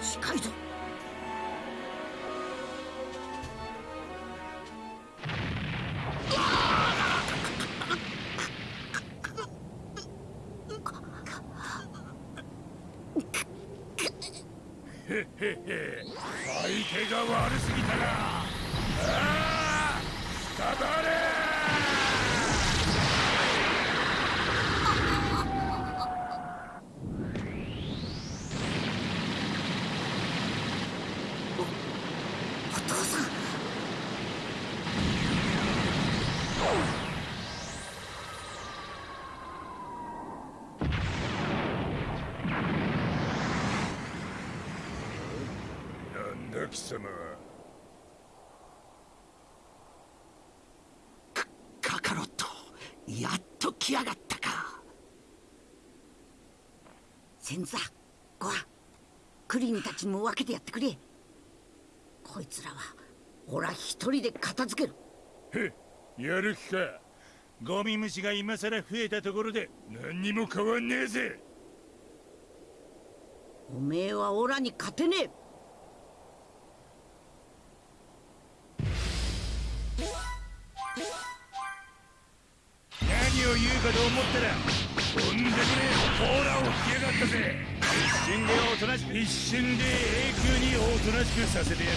近いぞ。先座ごはクリンたちにも分けてやってくれ。こいつらはオラ一人で片付ける。へやる気か。ゴミ虫が今さら増えたところで何にも変わんねえぜ。おめえはオラに勝てねえ。何を言うかと思ったらとんでもねえオーラを引きやがったぜ一瞬でおとなしく一瞬で永久におとなしくさせてやる。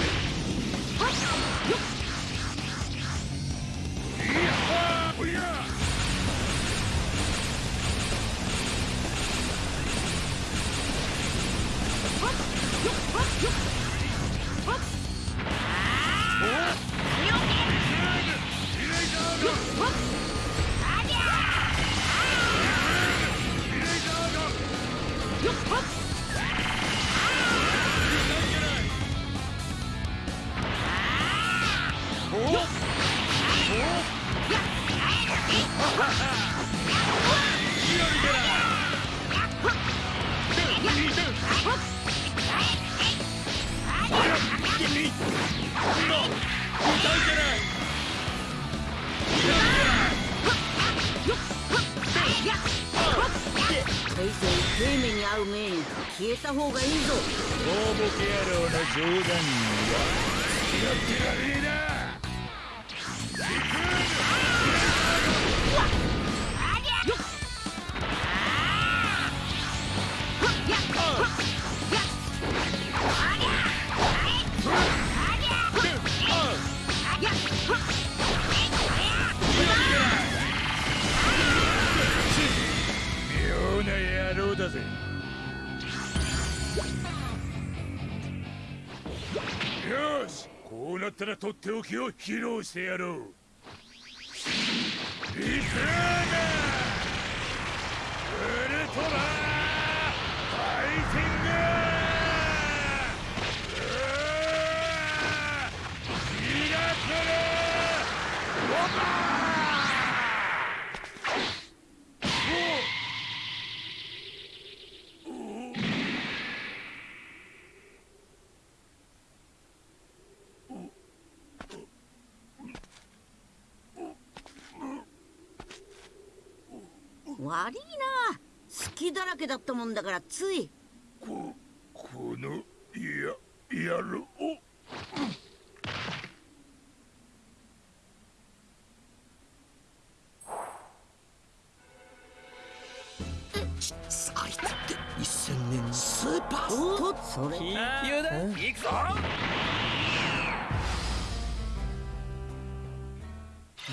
だぜ。よしこうなったらとっておきを披露してやろう。リクーナウルトラファイティングうーミラクルロマ悪いな。隙だらけだったもんだからつい。ここのややろう。あいつって1000年スーパーとそれ。緊急だ行くぞ。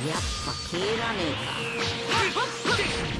やっぱ蹴らね何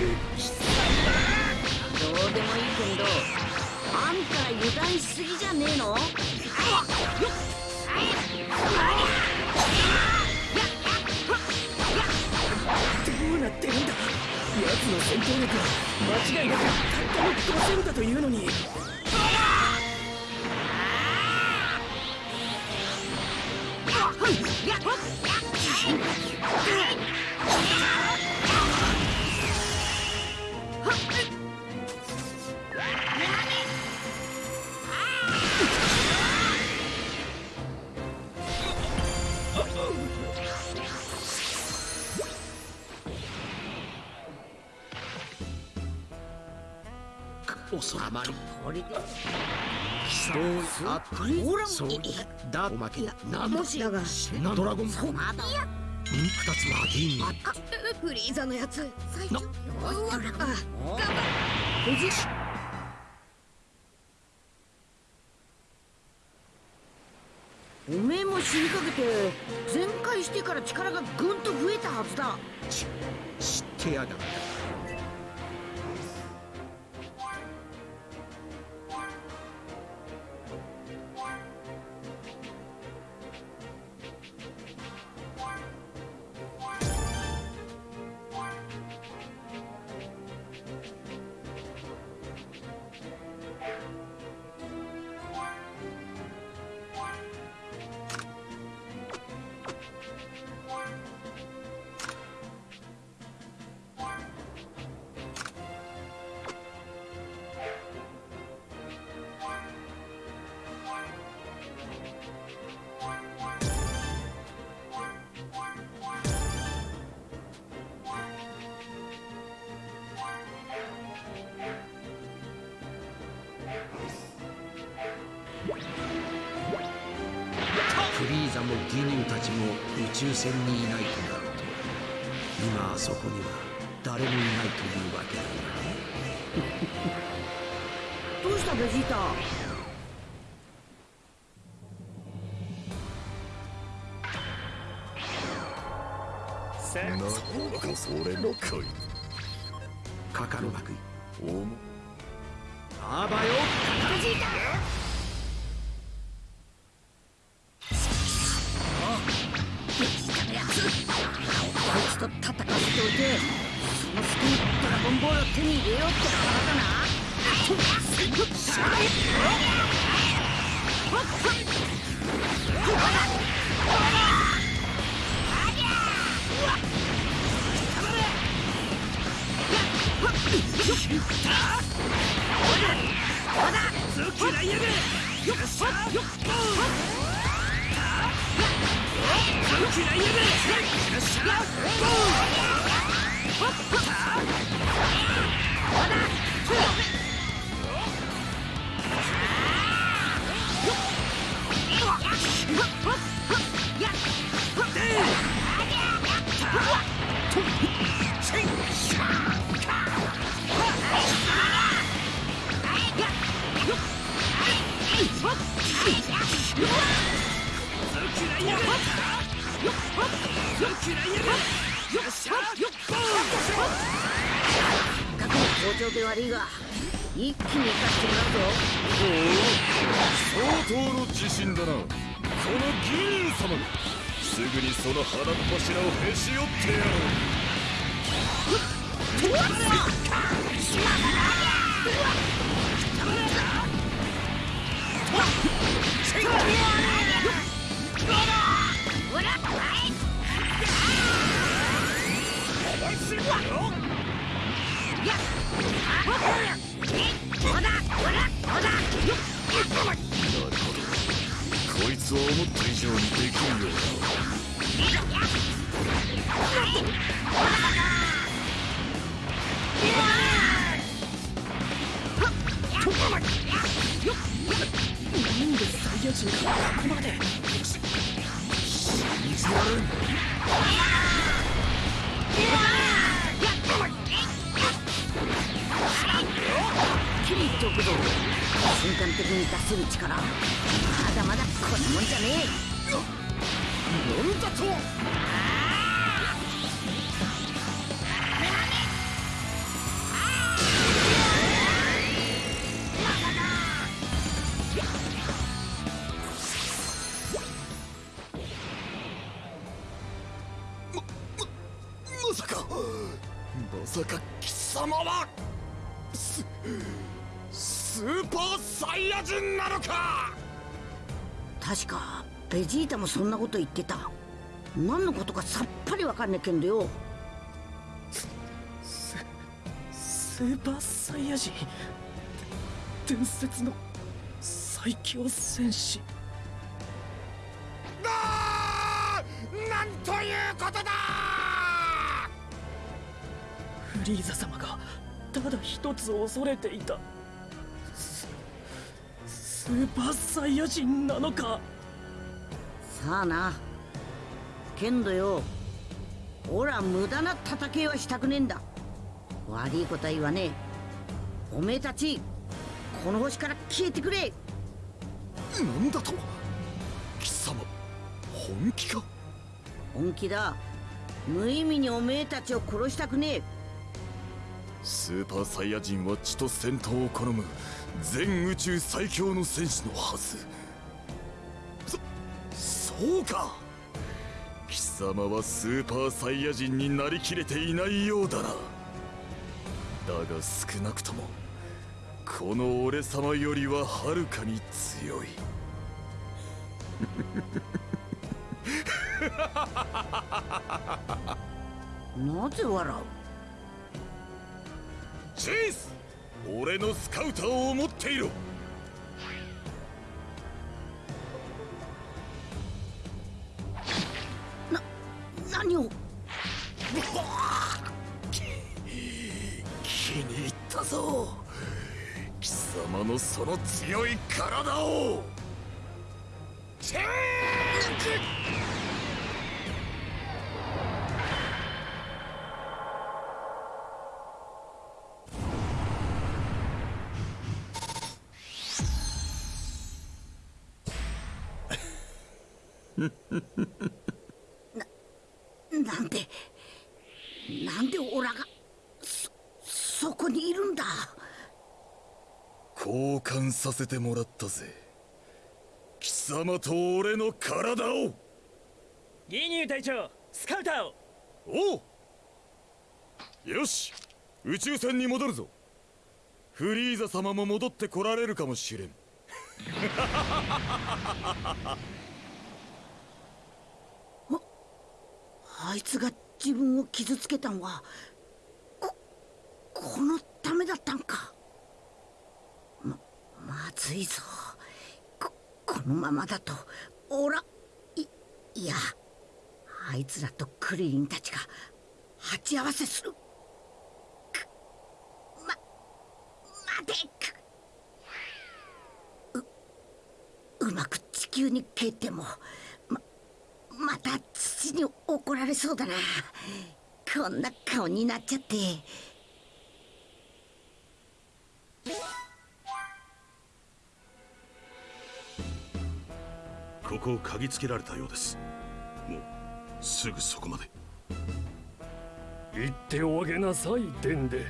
どうでもいいけどあんたら油断しすぎじゃねえのどうなってるんだ？奴の戦闘力は。間違いなくたったの5000だというのに収まりこれで人をあこれほらそういだおまけなんもしだがなドラゴンそうまだ二つは銀にフリーザのやつ最初な初おいあおじおめえも死にかけて全開してから力がぐんと増えたはずだ知ってやがったーザもギニューたちも宇宙船にいないとなると今あそこには誰もいないというわけだどうしたベジータせなこそれの恋カカロマクおも過悪いが一気に行かしてもらう相当の自信だな。その銀龍様がすぐにその鼻っ柱をへし折ってやろうなるほどつは思った以上にできるようだここまで水やるきり言っておくぞ瞬間的に出せる力。まだまだこんなもんじゃねえ。なんだとベジータもそんなこと言ってた。何のことかさっぱりわかんねえけんどよ。スーパーサイヤ人。伝説の最強戦士。あーなんということだ！フリーザ様がただ一つ恐れていた。ススーパーサイヤ人なのか？さあな。けんどよおら無駄な戦いはしたくねえんだ。悪いことは言わねえ。おめえたちこの星から消えてくれ。なんだと貴様本気か？本気だ。無意味におめえたちを殺したくねえ。スーパーサイヤ人は血と戦闘を好む全宇宙最強の戦士のはずそそうか。貴様はスーパーサイヤ人になりきれていないようだな。だが少なくともこの俺様よりははるかに強い。なぜ笑う？チェイス俺のスカウターを持っていろのその強い体を。チェーなん でなんでオラがそそこにいるんだ交換させてもらったぜ。貴様と俺の体を。ギニュー隊長スカウターを。おう。よし宇宙船に戻るぞ。フリーザ様も戻ってこられるかもしれん。あいつが自分を傷つけたんはここのためだったんか。ままずいぞ。ここのままだとオラいいやあいつらとクリリンたちが鉢合わせする。くま待てくううまく地球に帰ってもままた父に怒られそうだな。こんな顔になっちゃって。ここを嗅ぎつけられたようです。もうすぐそこまで。言っておあげなさいデンデ。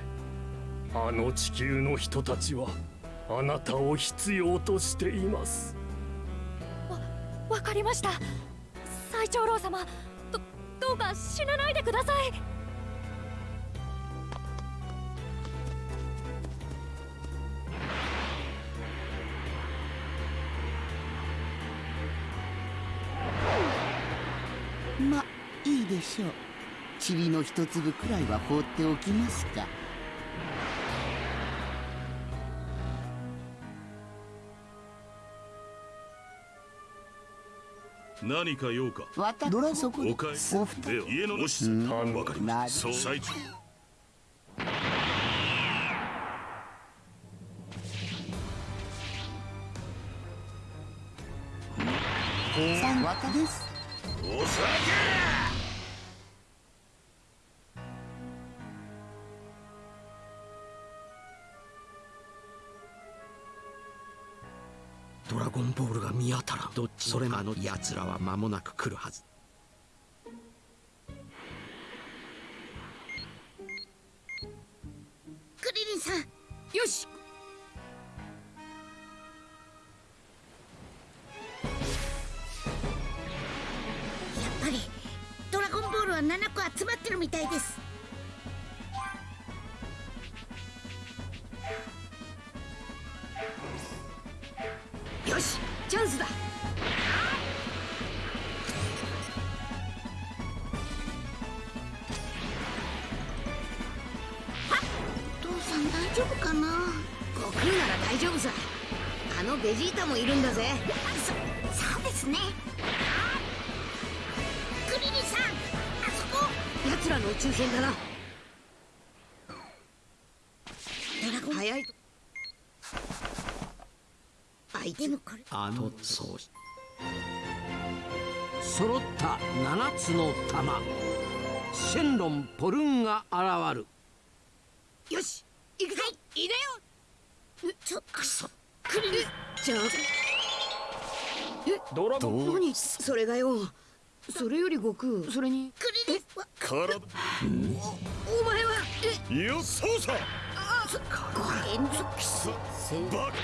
あの地球の人たちはあなたを必要としています。わかりました。最長老様どどうか死なないでくださいしょう。塵の一粒くらいは放っておきますか。何か用か？私ドラそこでお二では家の主。さん。わかりま最長さん私です。お酒それあの奴らは間もなく来るはず。クリリンさん。よし。やっぱりドラゴンボールは7個集まってるみたいですもいるんだぜ。そそうですね。クリリンさんあそこ。奴らの宇宙船だな。ドラゴン。早い。とあいつでもこれ。あのそう。し揃った7つの玉。シェンロン・ポルンが現る。よし行くぞ、い、でよ。ちょくそクリリンじゃあドラゴン何？それがよ。それより悟空それに。クリリンは体お前は？え？よそうさ。ご連続くそバカ。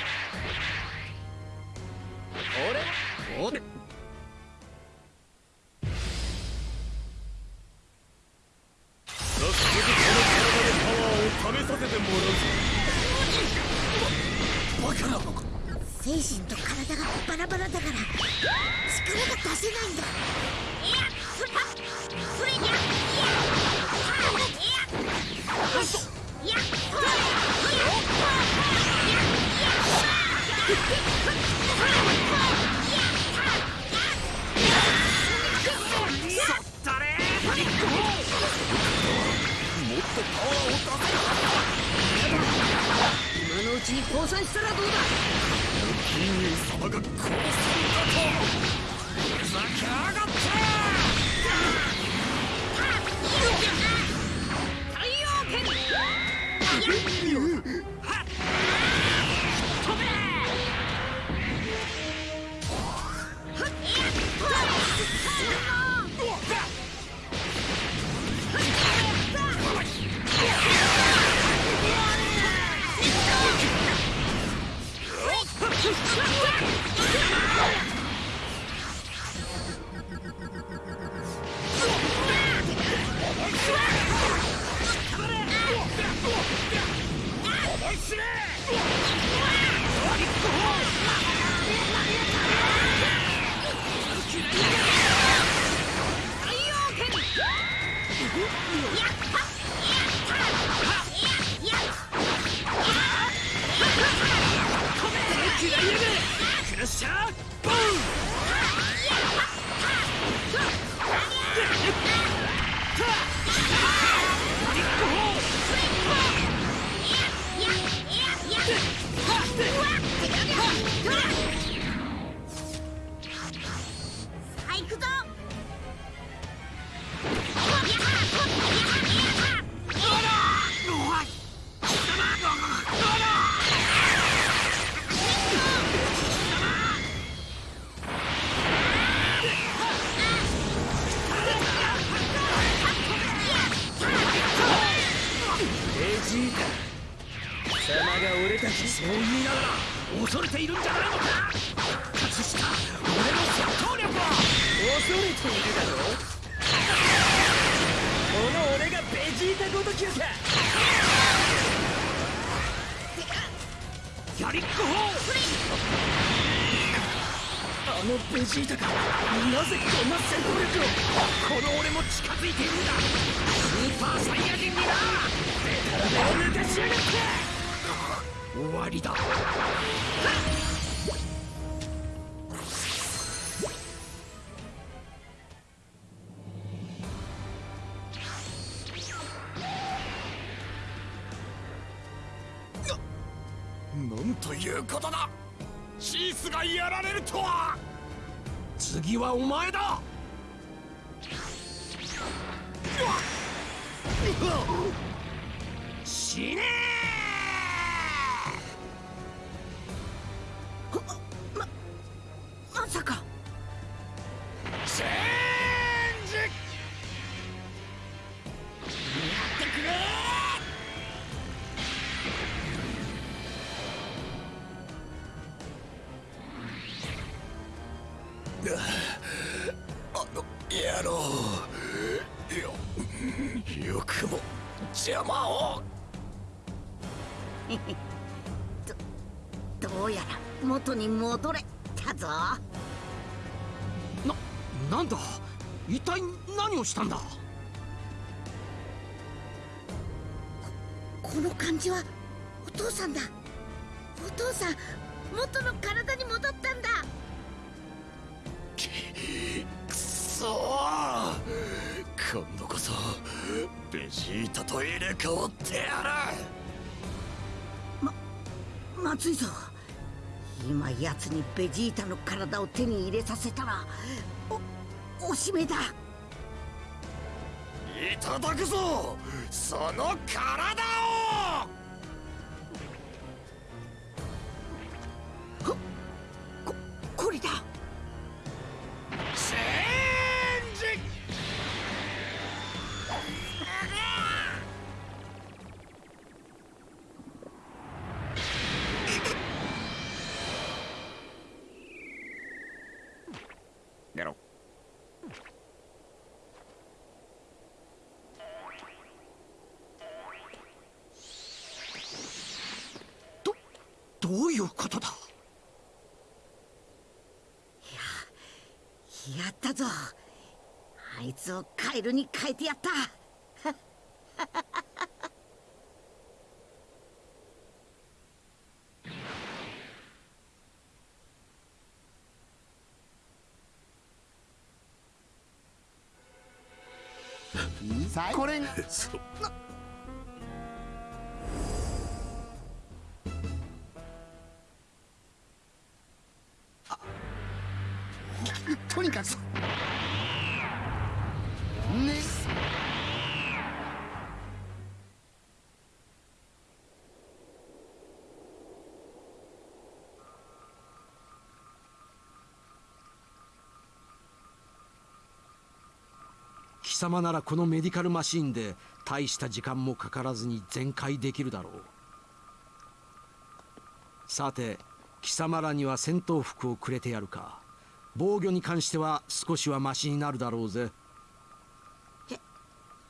おで。早速この体でパワーを試させてもらうぞ精神と体がバラバラだから力が出せないんだ。いやそれそれにゃいやよしいやそれそれ今のうちに降参したらどうだ金融様が殺すんだとふざけやが太陽圏さわりだ。したんだ。この感じはお父さんだ。お父さん元の体に戻ったんだ。くそー。今度こそベジータと入れ替わってやまずいぞ。今奴にベジータの体を手に入れさせたらおおしめだ。るいただくぞ。その体ルに変えてやった。これそとにかく。ね貴様ならこのメディカルマシーンで大した時間もかからずに全開できるだろう。さて貴様らには戦闘服をくれてやるか。防御に関しては少しはマシになるだろうぜ。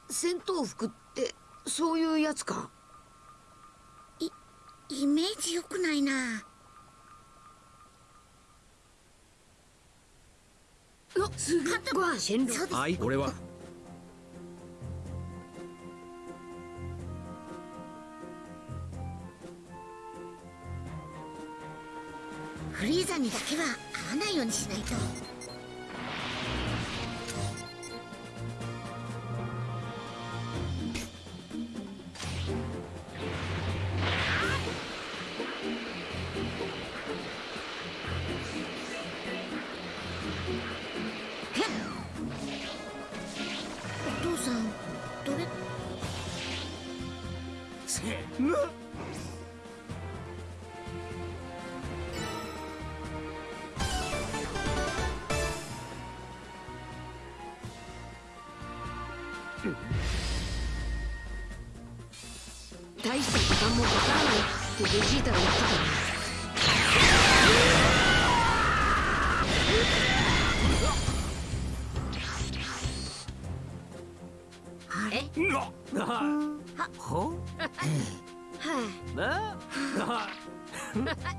戦闘服ってそういうやつか？イメージ良くないな。あすご飯シェンロそうです。はい俺は。フリーザにだけは会わないようにしないと間もかからないっ。てベジータが言っ。てたな？あれほはい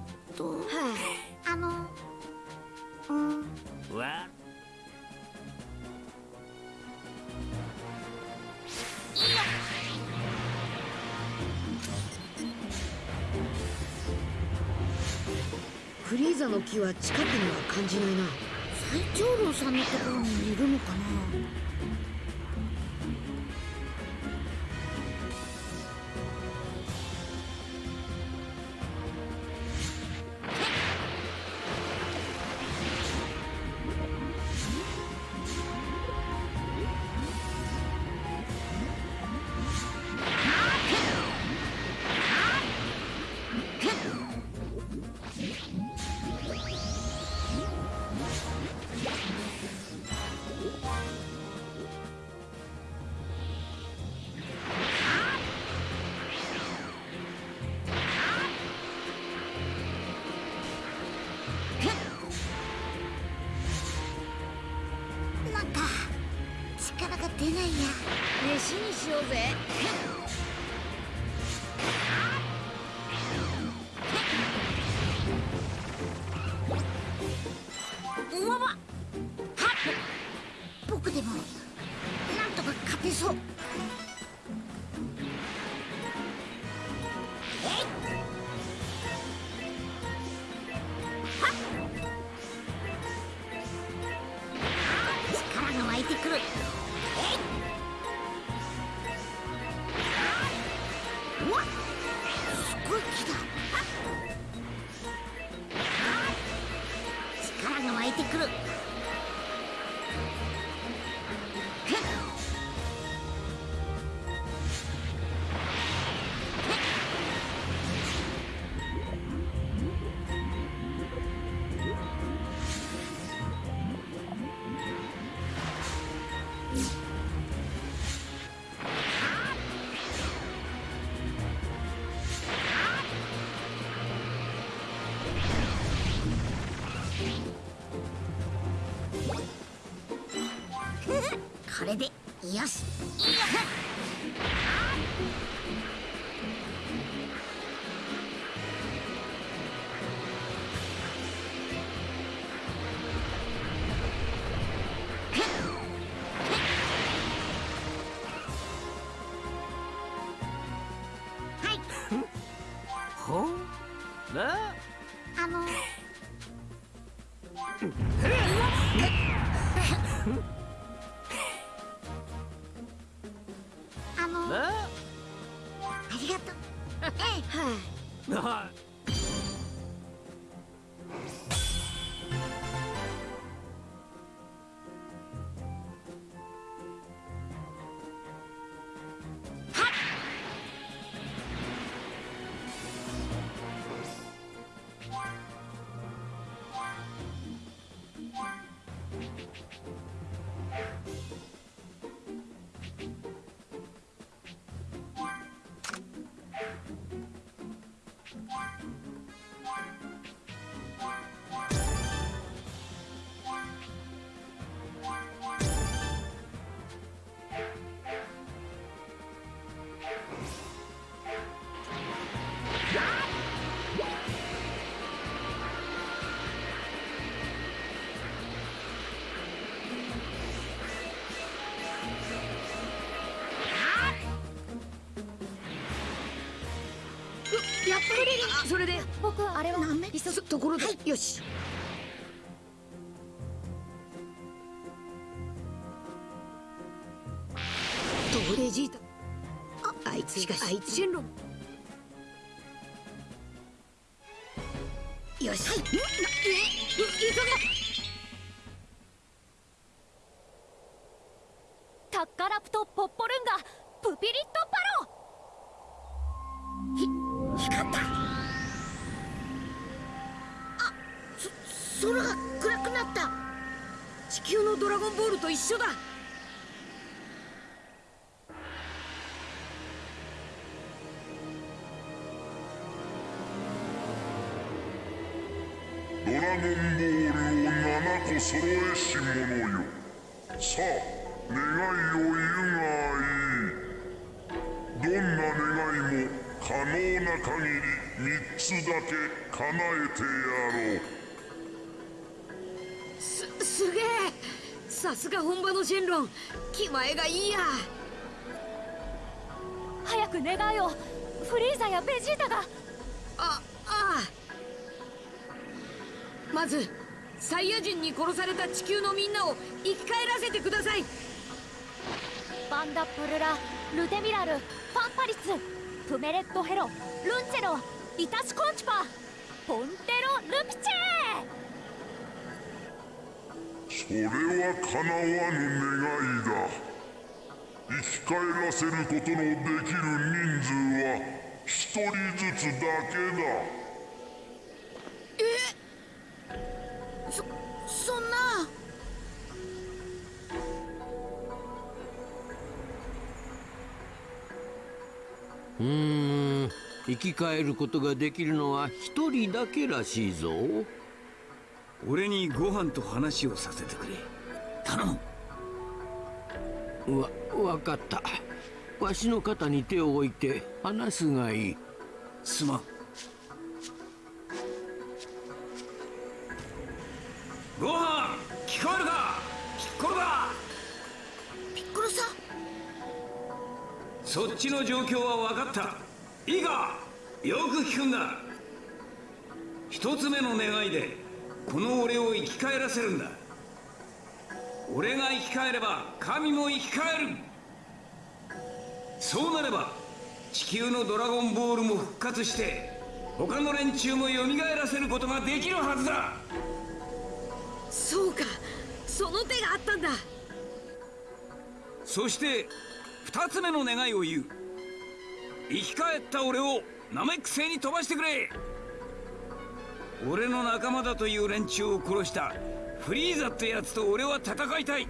さんのところにいにしこれでよし。いやはそれで僕はあれは？急そところで、よし。とベジータああいつしかしあいつ。シェンロンよし、はい、え急タ気前がいいや。早く願いをフリーザやベジータが。あああ。まずサイヤ人に殺された地球のみんなを生き返らせてください。バンダプルラルテミラルファンパリツプメレットヘロルンチェロイタシコンチパポンテロルピチェそれは叶わぬ願いだ。生き返らせることのできる人数は一人ずつだけだ。そそんな。うーん。生き返ることができるのは一人だけらしいぞ俺にご飯と話をさせてくれ。頼む。わ分かった。わしの肩に手を置いて話すがいい。すまん。ご飯聞こえるか？ピッコロだ。ピッコロさん？そっちの状況は分かった。いいか？よく聞くんだ。一つ目の願いでこの俺を生き返らせるんだ。俺が生き返れば神も生き返る。そうなれば地球のドラゴンボールも復活して他の連中も蘇らせることができるはずだ。そうかその手があったんだ。そして二つ目の願いを言う。生き返った俺をナメック星に飛ばしてくれ俺の仲間だという連中を殺したフリーザってやつと俺は戦いたい。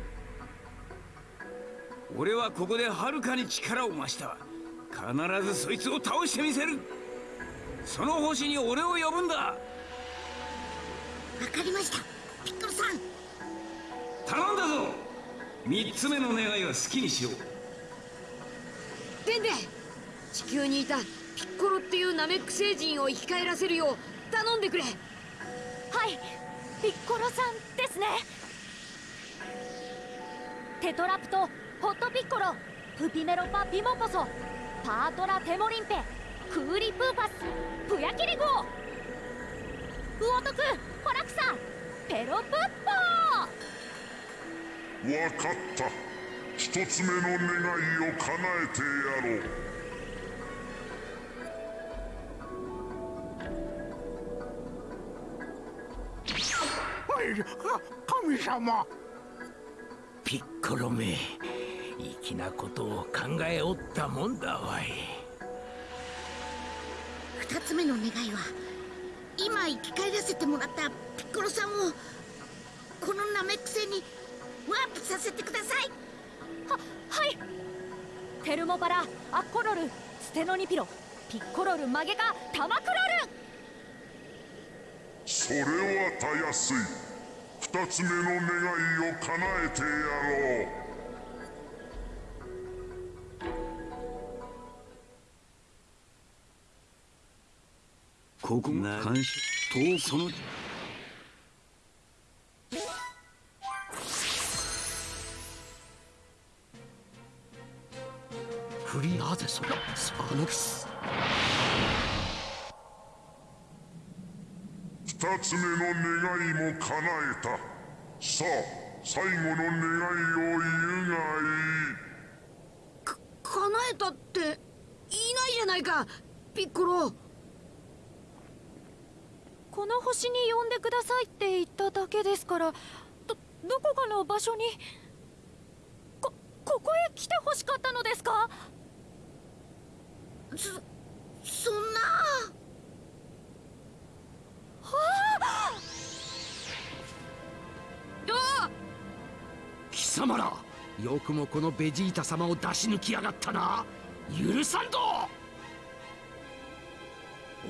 俺はここではるかに力を増した必ずそいつを倒してみせる。その星に俺を呼ぶんだ。わかりました。ピッコロさん。頼んだぞ。三つ目の願いは好きにしよう。デンデ地球にいたピッコロっていうナメック星人を生き返らせるよう頼んでくれ。はい。ピッコロさんですね。テトラプトホットピッコロプピメロパピモポソパートラテモリンペクーリプーパスプヤキリゴウオトクホラクサペロプッポわかった。一つ目の願いを叶えてやろう。神様。ピッコロめ粋なことを考えおったもんだわい。二つ目の願いは今生き返らせてもらったピッコロさんをこのナメック星にワープさせてください。ははい。テルモパラアッコロルステノニピロピッコロルマゲカタマクロルそれはたやすい。二つ目の願いを叶えてやろう。ここが監視とその。フリーなぜそれスパノキス二つ目の願いも叶えた。さあ最後の願いを言うがいい。か叶えたっていないじゃないか。ピッコロ。この星に呼んでくださいって言っただけですからどどこかの場所にこここへ来てほしかったのですか？そそんな様らよくもこのベジータ様を出し抜きやがったな。許さんぞ。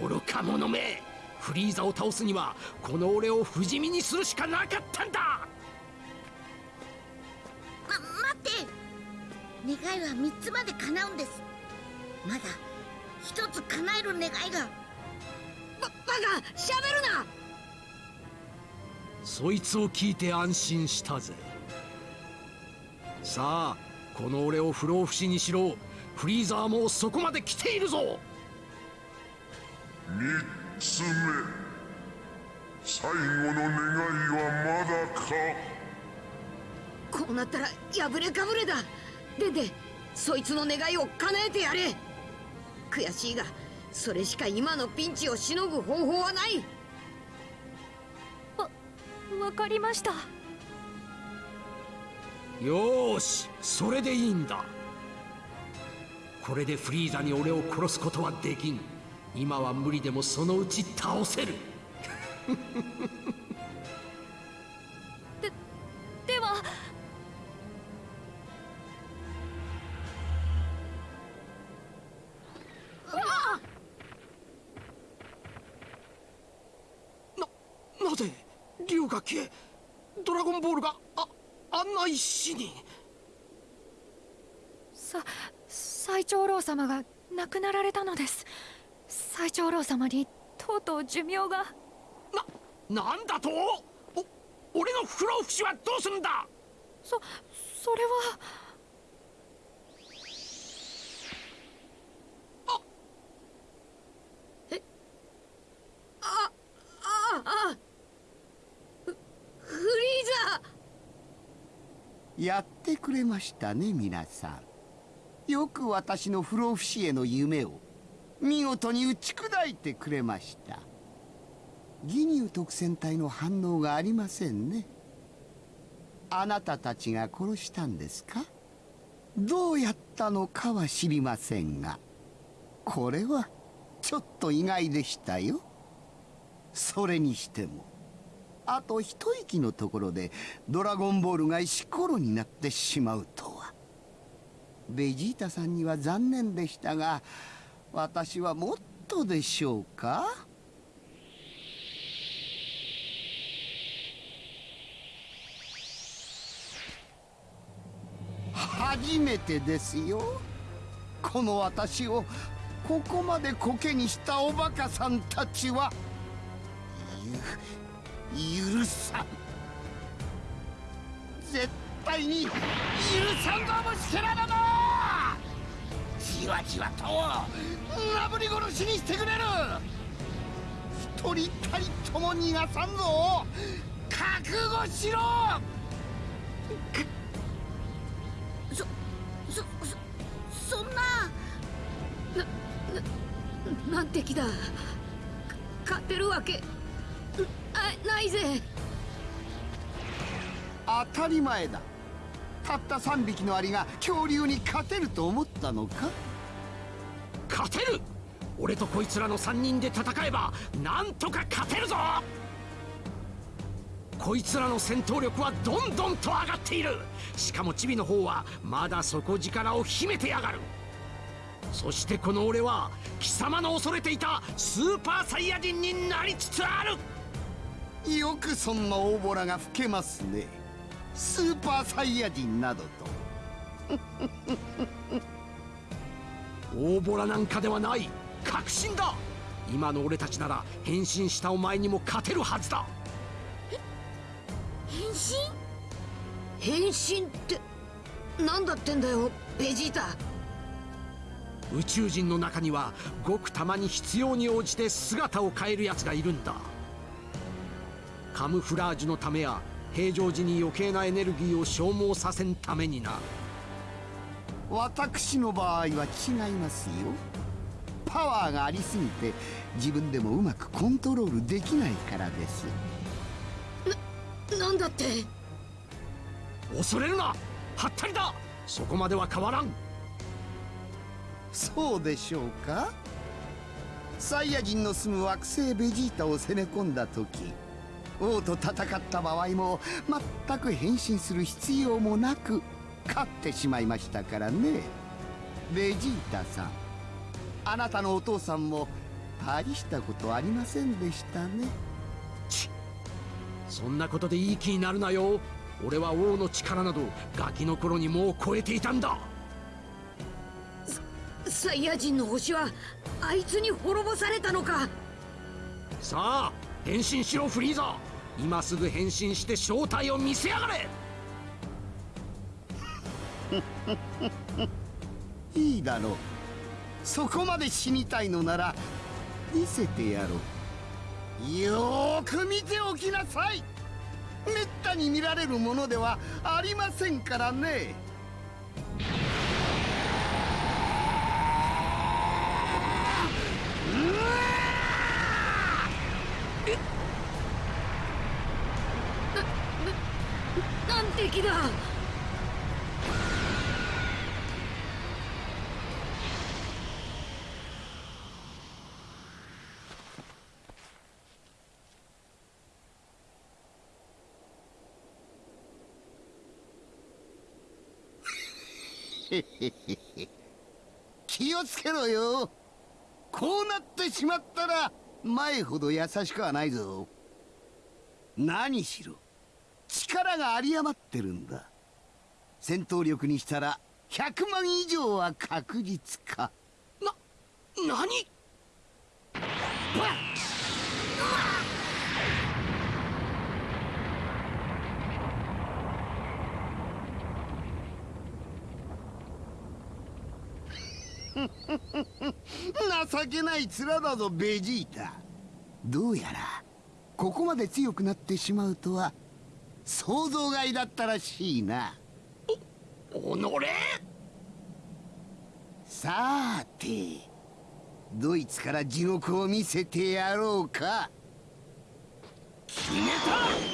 愚か者めフリーザを倒すにはこの俺を不死身にするしかなかったんだ。ま待って。願いは三つまで叶うんです。まだ一つ叶える願いが。ババカ喋るな。そいつを聞いて安心したぜさあこの俺を不老不死にしろ。フリーザーもそこまで来ているぞ。三つ目。最後の願いはまだか。こうなったら破れかぶれだ。デンデそいつの願いを叶えてやれ。悔しいがそれしか今のピンチをしのぐ方法はない。わわかりましたよーしそれでいいんだ。これでフリーザに俺を殺すことはできん。今は無理でもそのうち倒せる。ででは。なぜ竜が消えドラゴンボールがああんな石に。さ最長老様が亡くなられたのです。最長老様にとうとう寿命が。ななんだと？お俺の不老不死はどうするんだ？そそれはあフフリーザやってくれましたね皆さん。よく私の不老不死への夢を見事に打ち砕いてくれました。ギニュー特戦隊の反応がありませんね。あなたたちが殺したんですか？どうやったのかは知りませんがこれはちょっと意外でしたよ。それにしてもあと一息のところでドラゴンボールが石ころになってしまうとは。ベジータさんには残念でしたが私はもっとでしょうか？初めてですよ。この私をここまでコケにしたおバカさんたちは。許さん絶対に許さんぞ虫けらだなじわじわとなぶり殺しにしてくれる一人たりとも逃がさんぞ覚悟しろそそそそんななななんて気だ勝てるわけないぜ。当たり前だ。たった3匹のアリが恐竜に勝てると思ったのか？勝てる。俺とこいつらの3人で戦えばなんとか勝てるぞ。こいつらの戦闘力はどんどんと上がっている。しかもチビの方はまだ底力を秘めてやがる。そしてこの俺は貴様の恐れていたスーパーサイヤ人になりつつあるよくそんな大ボラが吹けますね。スーパーサイヤ人などと。大ボラなんかではない。確信だ。今の俺たちなら変身したお前にも勝てるはずだ。変身？変身って何だってんだよベジータ。宇宙人の中にはごくたまに必要に応じて姿を変えるやつがいるんだカムフラージュのためや平常時に余計なエネルギーを消耗させんためにな。私の場合は違いますよ。パワーがありすぎて自分でもうまくコントロールできないからです。ななんだって？恐れるな！はったりだ！そこまでは変わらん！そうでしょうか？サイヤ人の住む惑星ベジータを攻め込んだ時王と戦った場合も全く変身する必要もなく勝ってしまいましたからね。ベジータさんあなたのお父さんも大したことありませんでしたね。ちそんなことでいい気になるなよ。俺は王の力などガキの頃にもう超えていたんだ。サイヤ人の星はあいつに滅ぼされたのか。さあ変身しろフリーザ今すぐ変身して正体を見せやがれ。いいだろう。そこまで死にたいのなら見せてやろう。よーく見ておきなさい。めったに見られるものではありませんからねなんて気だへへへへ 気をつけろよ。こうなってしまったら前ほど優しくはないぞ。何しろ力が有り余ってるんだ。戦闘力にしたら100万以上は確実か。な何？バッ 情けない面だぞベジータ。どうやらここまで強くなってしまうとは想像外だったらしいな。おのれ？さーてドイツから地獄を見せてやろうか。決めた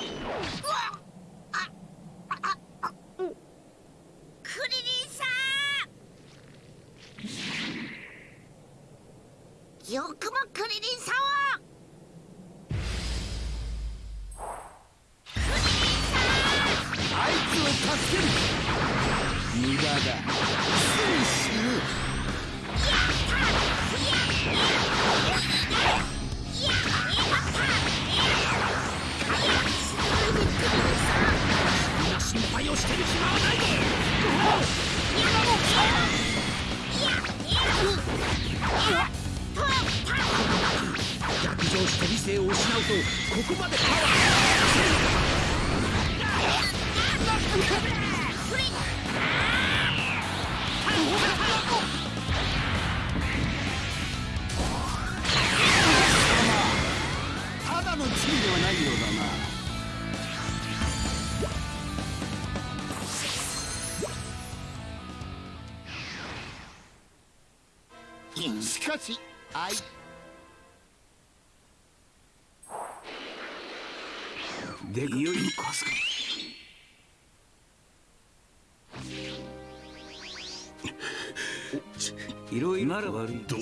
いろいろなら悪いと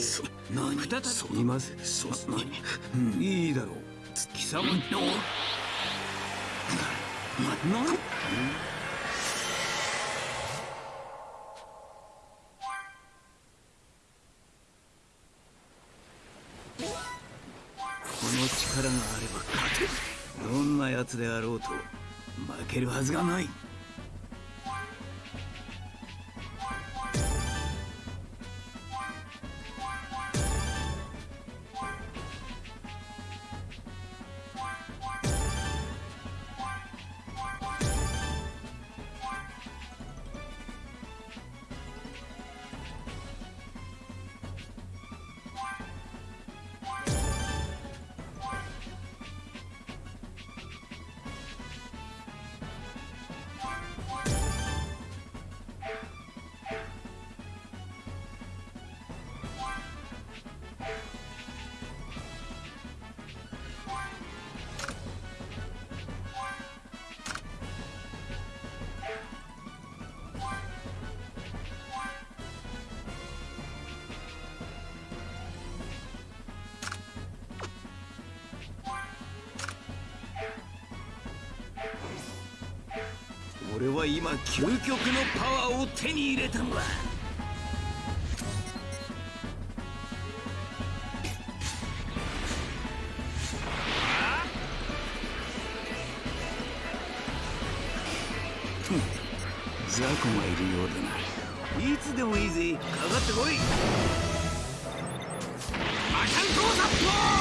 何？再び。いまいいだろう。貴様。のななこの力があれば勝てる。どんな奴であろうと負けるはずがない俺は今究極のパワーを手に入れたんだ。雑魚がいるようだな。いつでもいいぜ。かかってこい。魔漢刀殺法